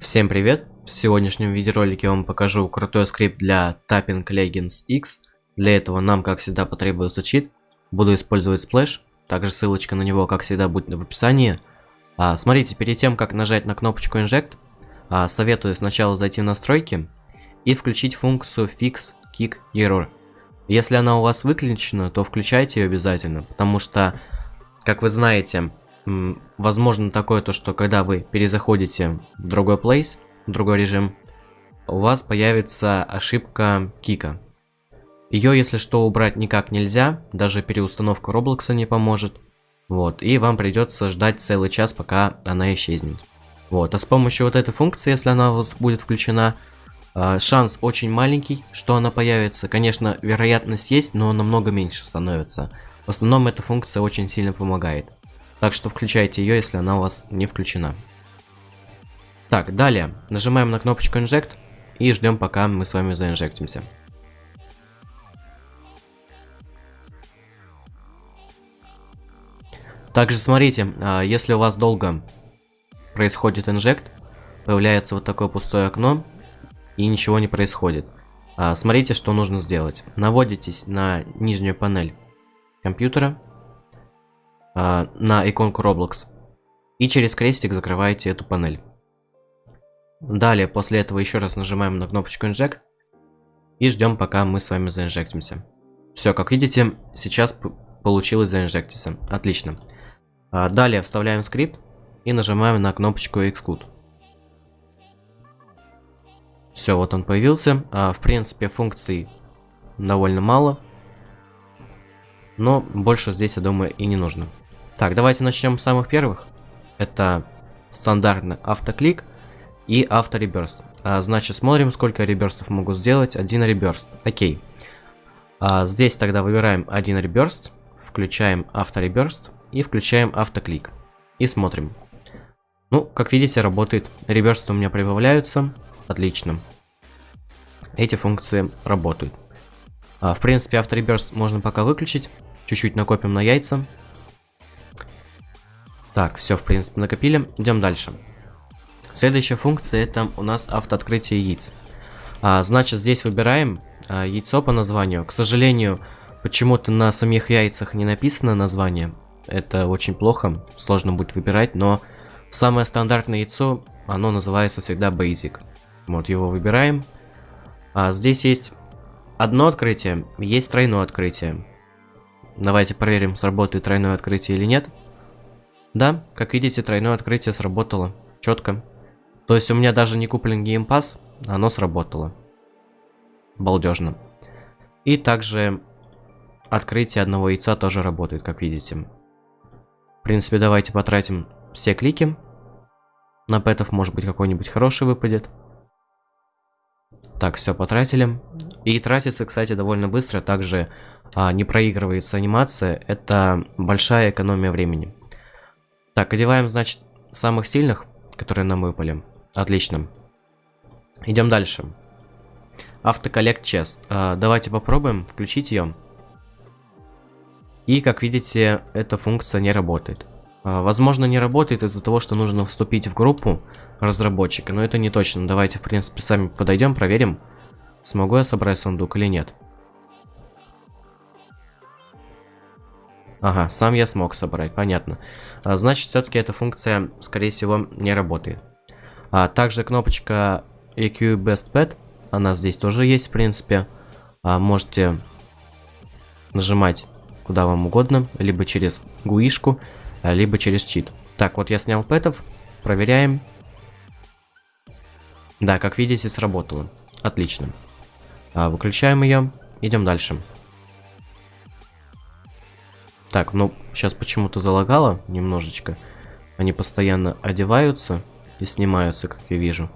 Всем привет! В сегодняшнем видеоролике я вам покажу крутой скрипт для Tapping Legends X. Для этого нам, как всегда, потребуется чит. Буду использовать Splash. Также ссылочка на него, как всегда, будет в описании. А, смотрите, перед тем, как нажать на кнопочку Inject, а, советую сначала зайти в настройки и включить функцию Fix Kick Error. Если она у вас выключена, то включайте ее обязательно, потому что, как вы знаете, возможно такое то, что когда вы перезаходите в другой place, в другой режим, у вас появится ошибка кика. Ее, если что, убрать никак нельзя, даже переустановка Роблокса не поможет. Вот, и вам придется ждать целый час, пока она исчезнет. Вот, а с помощью вот этой функции, если она у вас будет включена, а, шанс очень маленький, что она появится. Конечно, вероятность есть, но намного меньше становится. В основном эта функция очень сильно помогает. Так что включайте ее, если она у вас не включена. Так, далее. Нажимаем на кнопочку Inject и ждем, пока мы с вами заинжектимся. Также смотрите, а, если у вас долго происходит инжект, появляется вот такое пустое окно и ничего не происходит. А, смотрите, что нужно сделать. Наводитесь на нижнюю панель компьютера, э, на иконку Roblox. И через крестик закрываете эту панель. Далее, после этого еще раз нажимаем на кнопочку Inject. И ждем, пока мы с вами заинжектимся. Все, как видите, сейчас получилось заинжектиться. Отлично. А, далее вставляем скрипт и нажимаем на кнопочку Exclude. Все, вот он появился. А, в принципе, функций довольно мало. Но больше здесь, я думаю, и не нужно. Так, давайте начнем с самых первых. Это стандартный автоклик и автореберст. А, значит, смотрим, сколько реберстов могу сделать. Один реберст. Окей. А, здесь тогда выбираем один реберст, включаем автореберст и включаем автоклик. И смотрим. Ну, как видите, работает. Реберсты у меня прибавляются. Отлично. Эти функции работают. А, в принципе, автореберст можно пока выключить. Чуть-чуть накопим на яйца. Так, все, в принципе, накопили. Идем дальше. Следующая функция это у нас автооткрытие яиц. А, значит, здесь выбираем а, яйцо по названию. К сожалению, почему-то на самих яйцах не написано название. Это очень плохо, сложно будет выбирать, но самое стандартное яйцо, оно называется всегда Basic. Вот его выбираем. А, здесь есть одно открытие, есть тройное открытие. Давайте проверим, сработает тройное открытие или нет. Да, как видите, тройное открытие сработало. Четко. То есть у меня даже не куплен геймпас, оно сработало. Балдежно. И также открытие одного яйца тоже работает, как видите. В принципе, давайте потратим все клики. На пэтов, может быть, какой-нибудь хороший выпадет. Так, все потратили. И тратится, кстати, довольно быстро. Также а, не проигрывается анимация. Это большая экономия времени. Так, одеваем, значит, самых сильных, которые нам выпали. Отлично. Идем дальше. Автоколлект чест. А, давайте попробуем включить ее. И, как видите, эта функция не работает. А, возможно, не работает из-за того, что нужно вступить в группу разработчика, но это не точно. Давайте, в принципе, сами подойдем, проверим, смогу я собрать сундук или нет. Ага, сам я смог собрать, понятно. А, значит, все-таки эта функция, скорее всего, не работает. А также кнопочка EQ Best Pet, она здесь тоже есть, в принципе. А, можете нажимать куда вам угодно, либо через гуишку, а, либо через чит. Так, вот я снял пэтов, проверяем. Да, как видите, сработало. Отлично. А, выключаем ее, идем дальше. Так, ну, сейчас почему-то залагало немножечко. Они постоянно одеваются и снимаются, как я вижу.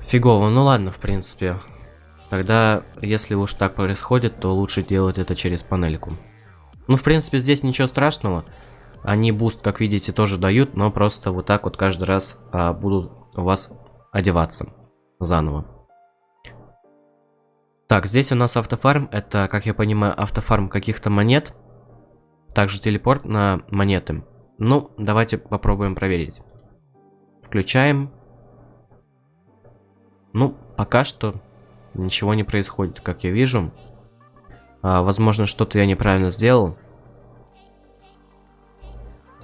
Фигово, ну ладно, в принципе. Тогда, если уж так происходит, то лучше делать это через панельку. Ну, в принципе, здесь ничего страшного. Они буст, как видите, тоже дают, но просто вот так вот каждый раз а, будут у вас одеваться заново. Так, здесь у нас автофарм. Это, как я понимаю, автофарм каких-то монет. Также телепорт на монеты. Ну, давайте попробуем проверить. Включаем. Ну, пока что ничего не происходит, как я вижу. А, возможно, что-то я неправильно сделал.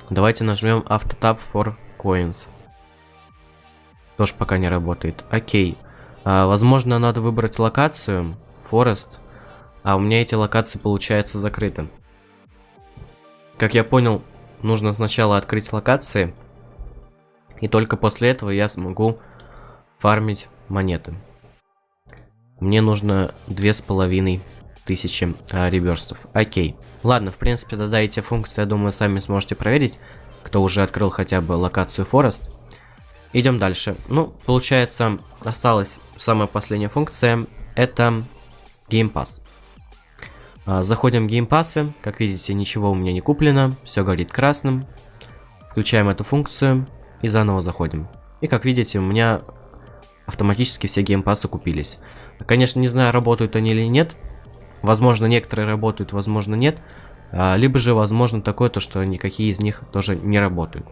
Давайте нажмем Автотап for Coins. Тоже пока не работает. Окей. А, возможно, надо выбрать локацию. Forest. А у меня эти локации, получается, закрыты. Как я понял, нужно сначала открыть локации. И только после этого я смогу фармить монеты. Мне нужно две с половиной тысячи а, реверстов. Окей. Ладно, в принципе, тогда эти функции, я думаю, сами сможете проверить, кто уже открыл хотя бы локацию Forest. Идем дальше. Ну, получается, осталась самая последняя функция. Это Game Pass. А, заходим в Game Pass. Как видите, ничего у меня не куплено. Все горит красным. Включаем эту функцию и заново заходим. И как видите, у меня автоматически все геймпасы купились. Конечно, не знаю, работают они или нет. Возможно, некоторые работают, возможно, нет. А, либо же, возможно, такое, то, что никакие из них тоже не работают.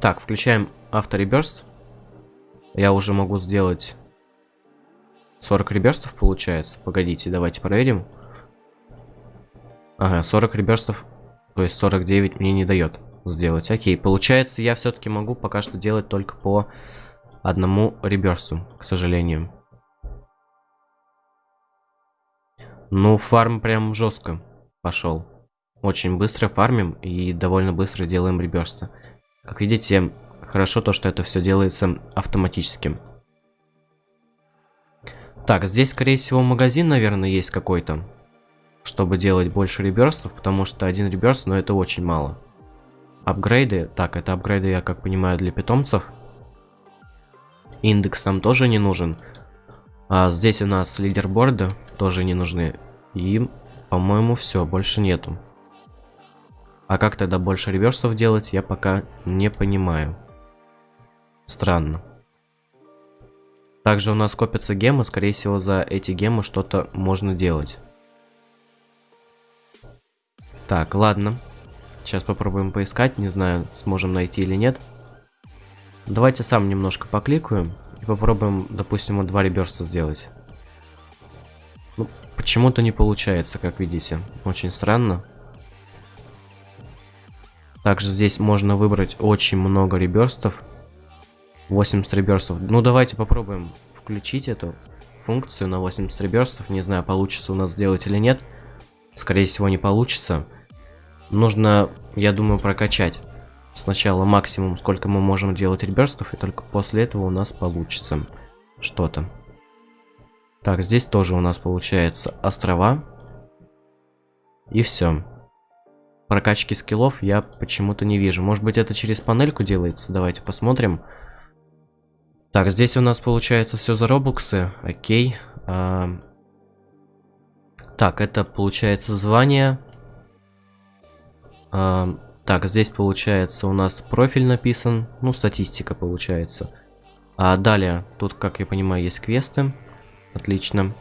Так, включаем автореберст. Я уже могу сделать 40 реберстов, получается. Погодите, давайте проверим. Ага, 40 реберстов, то есть 49 мне не дает сделать. Окей, получается, я все-таки могу пока что делать только по одному реберсту, к сожалению. Ну, фарм прям жестко пошел. Очень быстро фармим и довольно быстро делаем реберста. Как видите, хорошо то, что это все делается автоматически. Так, здесь, скорее всего, магазин, наверное, есть какой-то. Чтобы делать больше реберстов, потому что один реберст, но ну, это очень мало. Апгрейды. Так, это апгрейды, я как понимаю, для питомцев. Индекс нам тоже не нужен. А здесь у нас лидерборды тоже не нужны. И, по-моему, все, больше нету. А как тогда больше реверсов делать, я пока не понимаю. Странно. Также у нас копятся гемы, скорее всего, за эти гемы что-то можно делать. Так, ладно. Сейчас попробуем поискать, не знаю, сможем найти или нет. Давайте сам немножко покликаю и попробуем, допустим, два реберста сделать. Ну, почему-то не получается, как видите. Очень странно. Также здесь можно выбрать очень много реберстов. 80 реберстов. Ну, давайте попробуем включить эту функцию на 80 реберстов. Не знаю, получится у нас сделать или нет. Скорее всего, не получится. Нужно, я думаю, прокачать сначала максимум, сколько мы можем делать реберстов, и только после этого у нас получится что-то. Так, здесь тоже у нас получается острова. И все. Прокачки скиллов я почему-то не вижу. Может быть это через панельку делается? Давайте посмотрим. Так, здесь у нас получается все за робуксы. Окей. А... Так, это получается звание. А, так, здесь получается у нас профиль написан, ну, статистика получается. А далее, тут, как я понимаю, есть квесты. Отлично.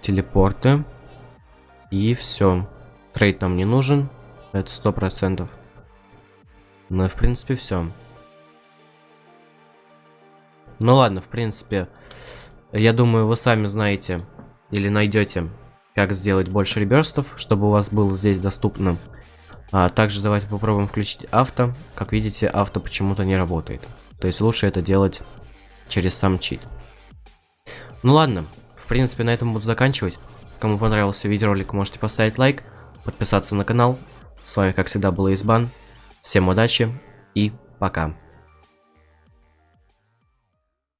Телепорты. И все. Трейд нам не нужен. Это сто процентов. Ну, в принципе, все. Ну ладно, в принципе, я думаю, вы сами знаете или найдете как сделать больше реберстов, чтобы у вас было здесь доступно. А также давайте попробуем включить авто. Как видите, авто почему-то не работает. То есть лучше это делать через сам чит. Ну ладно, в принципе на этом буду заканчивать. Кому понравился видеоролик, можете поставить лайк, подписаться на канал. С вами как всегда был Избан. Всем удачи и пока.